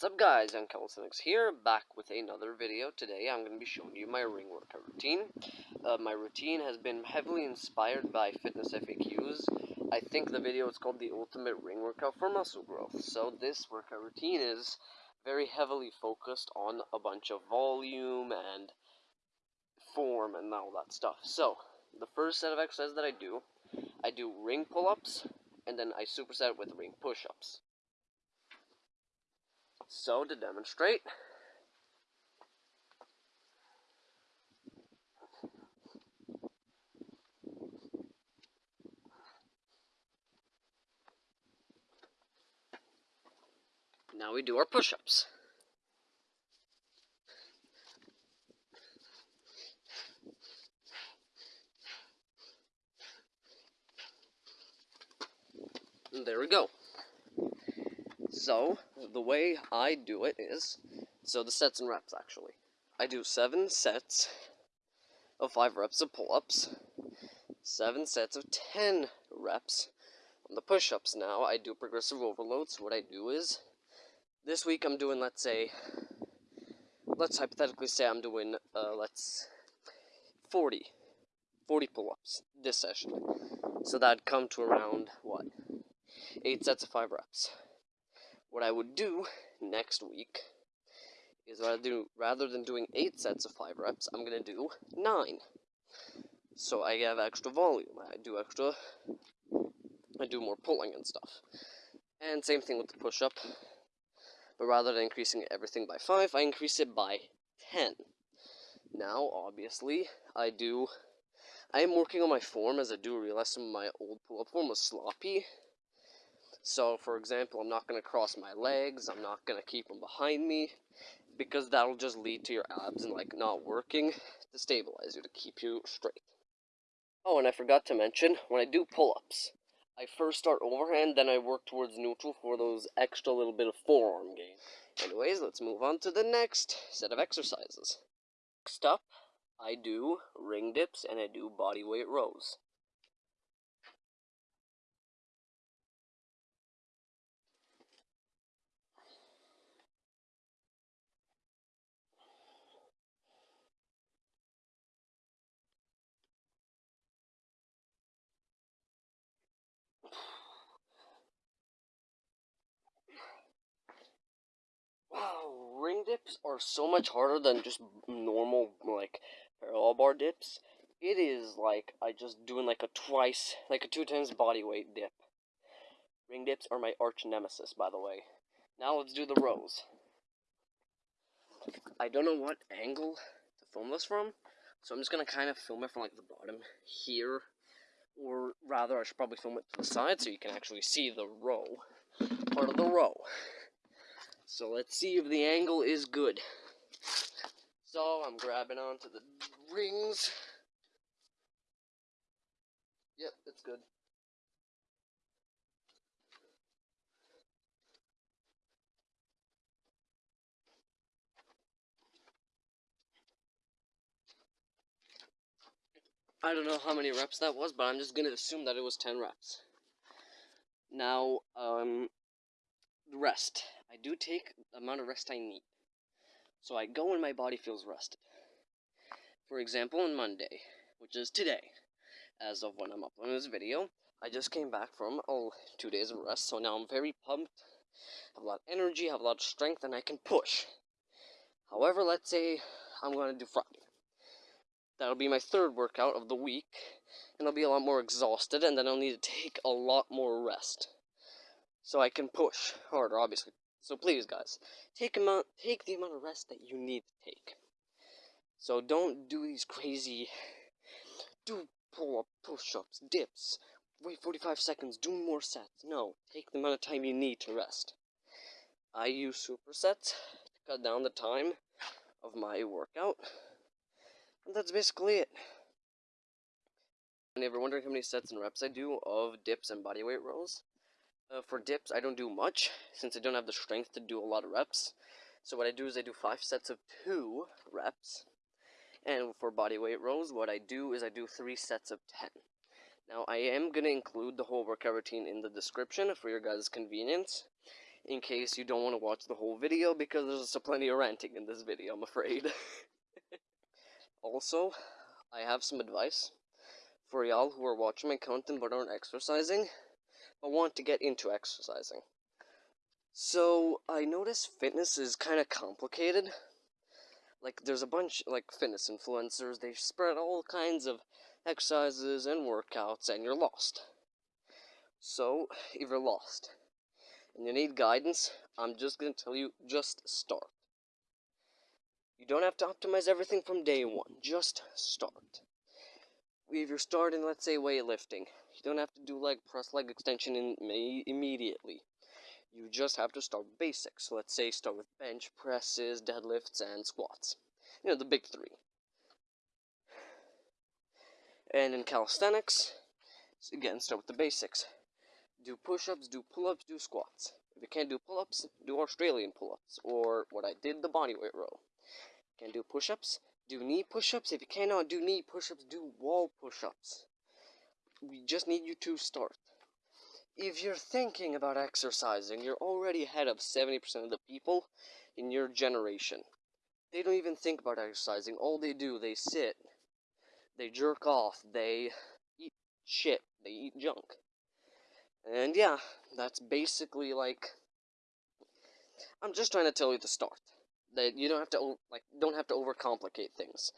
What's up guys, I'm Calisthenics here, back with another video. Today I'm going to be showing you my ring workout routine. Uh, my routine has been heavily inspired by fitness FAQs. I think the video is called the ultimate ring workout for muscle growth. So this workout routine is very heavily focused on a bunch of volume and form and all that stuff. So the first set of exercises that I do, I do ring pull-ups and then I superset it with ring push-ups. So, to demonstrate, now we do our push-ups. there we go. So, the way I do it is, so the sets and reps actually. I do seven sets of five reps of pull-ups, seven sets of ten reps on the push-ups now. I do progressive overload, so what I do is, this week I'm doing, let's say, let's hypothetically say I'm doing, uh, let's, 40, 40 pull-ups this session. So that'd come to around, what, 8 sets of 5 reps. What I would do next week is I do rather than doing eight sets of five reps, I'm gonna do nine. So I have extra volume. I do extra. I do more pulling and stuff. And same thing with the push up. But rather than increasing everything by five, I increase it by ten. Now, obviously, I do. I am working on my form as I do realize some of my old pull up form was sloppy so, for example, I'm not going to cross my legs, I'm not going to keep them behind me, because that'll just lead to your abs and, like, not working to stabilize you, to keep you straight. Oh, and I forgot to mention, when I do pull-ups, I first start overhand, then I work towards neutral for those extra little bit of forearm gain. Anyways, let's move on to the next set of exercises. Next up, I do ring dips and I do body weight rows. Dips are so much harder than just normal, like, parallel bar dips. It is like I just doing like a twice, like a two times body weight dip. Ring dips are my arch nemesis, by the way. Now let's do the rows. I don't know what angle to film this from, so I'm just gonna kind of film it from like the bottom here, or rather I should probably film it to the side so you can actually see the row, part of the row. So let's see if the angle is good. So I'm grabbing onto the rings. Yep, it's good. I don't know how many reps that was, but I'm just gonna assume that it was 10 reps. Now, um, rest. I do take the amount of rest I need. So I go when my body feels rested. For example, on Monday, which is today, as of when I'm uploading this video, I just came back from oh, two days of rest, so now I'm very pumped, have a lot of energy, have a lot of strength, and I can push. However, let's say I'm going to do Friday. That'll be my third workout of the week, and I'll be a lot more exhausted, and then I'll need to take a lot more rest. So I can push harder, obviously. So please, guys, take amount, take the amount of rest that you need to take. So don't do these crazy, do pull-up, push-ups, dips, wait 45 seconds, do more sets. No, take the amount of time you need to rest. I use supersets to cut down the time of my workout. And that's basically it. And if you're wondering how many sets and reps I do of dips and bodyweight rows, uh, for dips, I don't do much, since I don't have the strength to do a lot of reps. So what I do is I do 5 sets of 2 reps. And for body weight rows, what I do is I do 3 sets of 10. Now, I am going to include the whole workout routine in the description for your guys' convenience. in case you don't want to watch the whole video because there's plenty of ranting in this video, I'm afraid. also, I have some advice for y'all who are watching my content but aren't exercising, but want to get into exercising. So, I notice fitness is kind of complicated. Like, there's a bunch, like, fitness influencers, they spread all kinds of exercises and workouts, and you're lost. So, if you're lost and you need guidance, I'm just going to tell you just start. You don't have to optimize everything from day one, just start. If you're starting, let's say, weightlifting, you don't have to do leg press, leg extension in, immediately. You just have to start basics. So let's say start with bench presses, deadlifts, and squats. You know, the big three. And in calisthenics, again, start with the basics do push-ups, do pull-ups, do squats. If you can't do pull-ups, do Australian pull-ups, or what I did, the bodyweight row. Can't do push-ups, do knee push-ups. If you cannot do knee push-ups, do wall push-ups. We just need you to start. If you're thinking about exercising, you're already ahead of 70% of the people in your generation. They don't even think about exercising. All they do, they sit, they jerk off, they eat shit, they eat junk. And yeah, that's basically like I'm just trying to tell you to start. That you don't have to like don't have to overcomplicate things.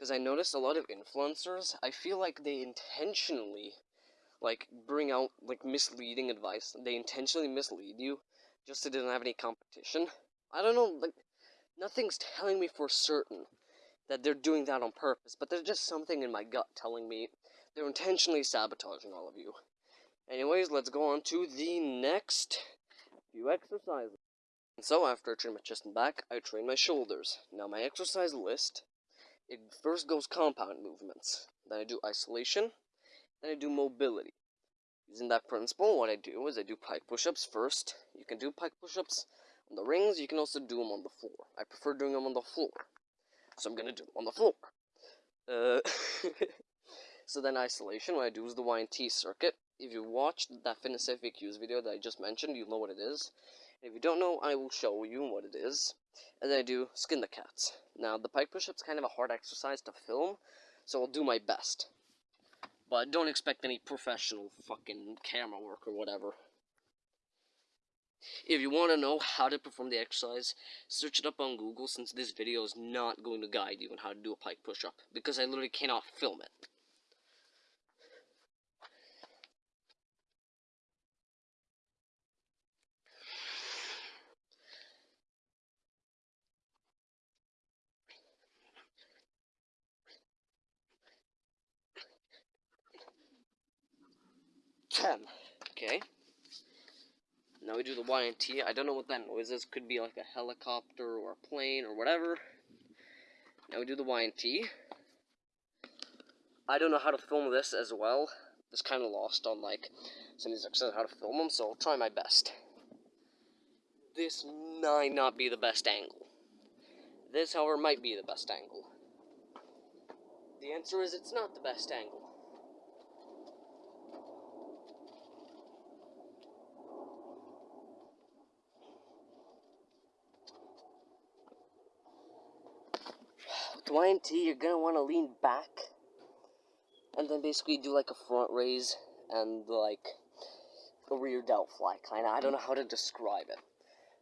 Cuz I noticed a lot of influencers, I feel like they intentionally like bring out like misleading advice. They intentionally mislead you just so they don't have any competition. I don't know, like nothing's telling me for certain that they're doing that on purpose, but there's just something in my gut telling me they're intentionally sabotaging all of you. Anyways, let's go on to the next few exercises. And so, after I train my chest and back, I train my shoulders. Now, my exercise list, it first goes compound movements. Then I do isolation. Then I do mobility. Using that principle, what I do is I do pike push-ups first. You can do pike push-ups on the rings. You can also do them on the floor. I prefer doing them on the floor. So I'm to do them on the floor. Uh, so then isolation, what I do is the Y&T circuit if you watched that fitness FAQs video that I just mentioned, you know what it is. if you don't know, I will show you what it is. And then I do skin the cats. Now, the pike push-up's kind of a hard exercise to film, so I'll do my best. But don't expect any professional fucking camera work or whatever. If you want to know how to perform the exercise, search it up on Google since this video is not going to guide you on how to do a pike push-up, because I literally cannot film it. ten. Okay. Now we do the Y and T. I don't know what that noise is. Could be like a helicopter or a plane or whatever. Now we do the Y and T. I don't know how to film this as well. It's kind of lost on like some of these exercises how to film them, so I'll try my best. This might not be the best angle. This, however, might be the best angle. The answer is it's not the best angle. Y&T, you're gonna want to lean back and then basically do like a front raise and like a rear delt fly kind of. I don't know how to describe it.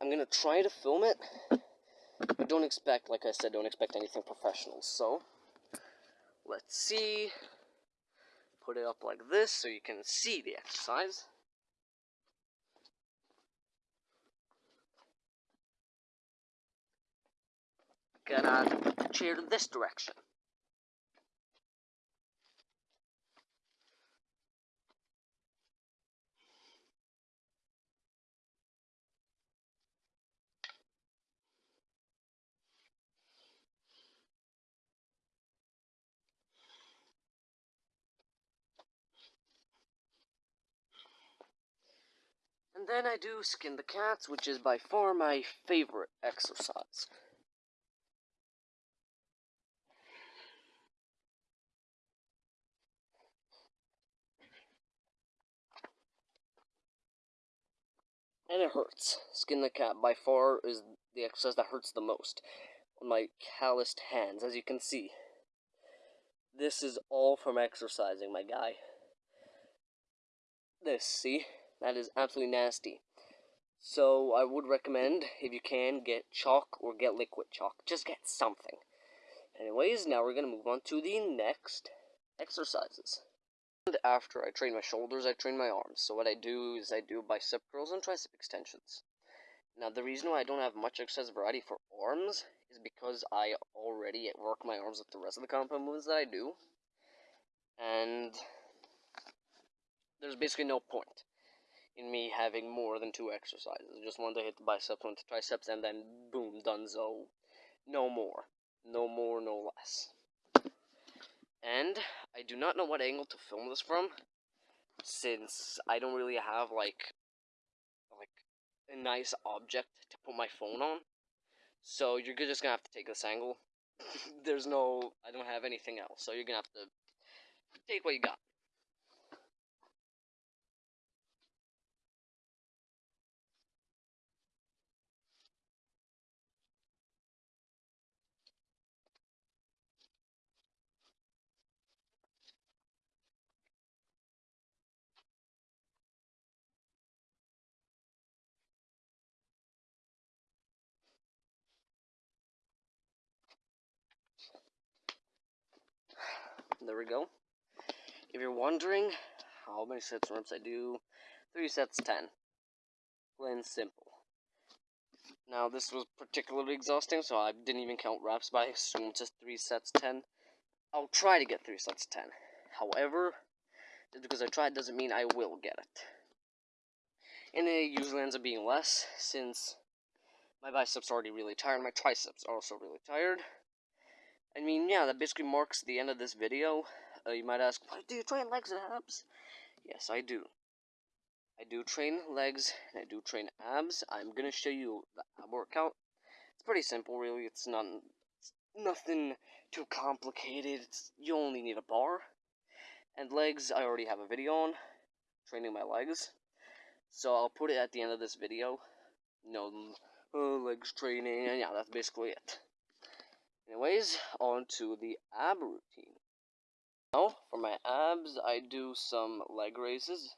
I'm gonna try to film it, but don't expect, like I said, don't expect anything professional. So let's see. Put it up like this so you can see the exercise. Gonna chair this direction. And then I do skin the cats, which is by far my favorite exercise. And it hurts. Skin the cat by far is the exercise that hurts the most on my calloused hands, as you can see. This is all from exercising, my guy. This, see? That is absolutely nasty. So I would recommend, if you can, get chalk or get liquid chalk. Just get something. Anyways, now we're going to move on to the next exercises. And after I train my shoulders, I train my arms. So what I do is I do bicep curls and tricep extensions. Now the reason why I don't have much exercise variety for arms is because I already work my arms with the rest of the compound movements that I do. And there's basically no point in me having more than two exercises. I just want to hit the biceps, one to triceps, and then boom, done so. No more. No more, no less. And I do not know what angle to film this from, since I don't really have like like a nice object to put my phone on. So you're just gonna have to take this angle. There's no, I don't have anything else, so you're gonna have to take what you got. There we go. If you're wondering how many sets and reps I do, 3 sets 10. Plain simple. Now this was particularly exhausting, so I didn't even count reps, but I assume it's just 3 sets 10. I'll try to get 3 sets 10. However, just because I tried doesn't mean I will get it. And it usually ends up being less, since my biceps are already really tired, my triceps are also really tired. I mean, yeah, that basically marks the end of this video. Uh, you might ask, why do you train legs and abs? Yes, I do. I do train legs, and I do train abs. I'm gonna show you the ab workout. It's pretty simple, really. It's not it's nothing too complicated. It's, you only need a bar. And legs, I already have a video on, training my legs. So I'll put it at the end of this video. Know, uh, legs training, and yeah, that's basically it. Anyways, on to the ab routine. Now, for my abs, I do some leg raises.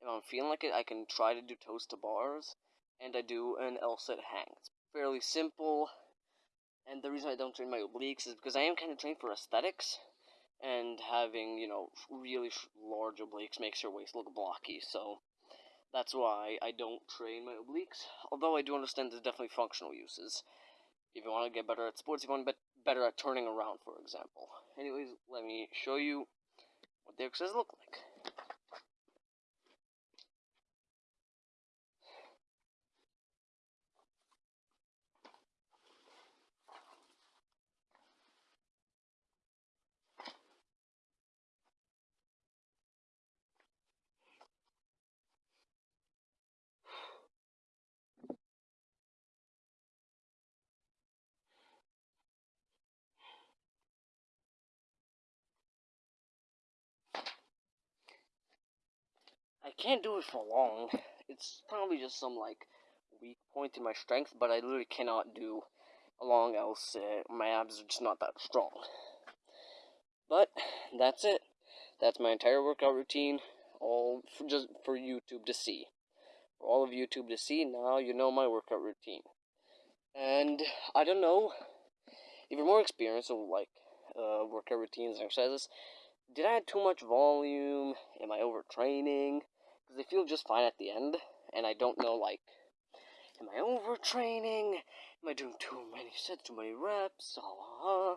If I'm feeling like it, I can try to do toes to bars, and I do an L-sit hang. It's fairly simple, and the reason I don't train my obliques is because I am kind of trained for aesthetics, and having, you know, really large obliques makes your waist look blocky, so that's why I don't train my obliques, although I do understand there's definitely functional uses if you want to get better at sports, you want to get better at turning around, for example. Anyways, let me show you what the exercises look like. I can't do it for long. It's probably just some like weak point in my strength, but I literally cannot do a long else uh, my abs are just not that strong. But that's it. That's my entire workout routine, all for just for YouTube to see. For all of YouTube to see, now you know my workout routine. And I don't know if you're more experienced with like uh, workout routines and exercises. Did I add too much volume? Am I overtraining? Because they feel just fine at the end, and I don't know, like, am I overtraining? Am I doing too many sets, too many reps? Uh,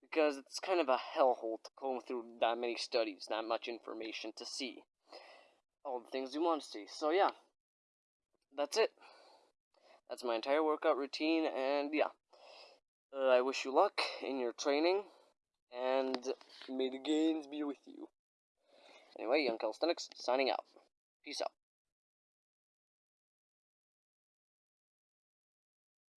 because it's kind of a hellhole to comb through that many studies, that much information to see all the things you want to see. So, yeah, that's it. That's my entire workout routine, and yeah. Uh, I wish you luck in your training, and may the gains be with you. Anyway, Young Calisthenics, signing out. Peace out.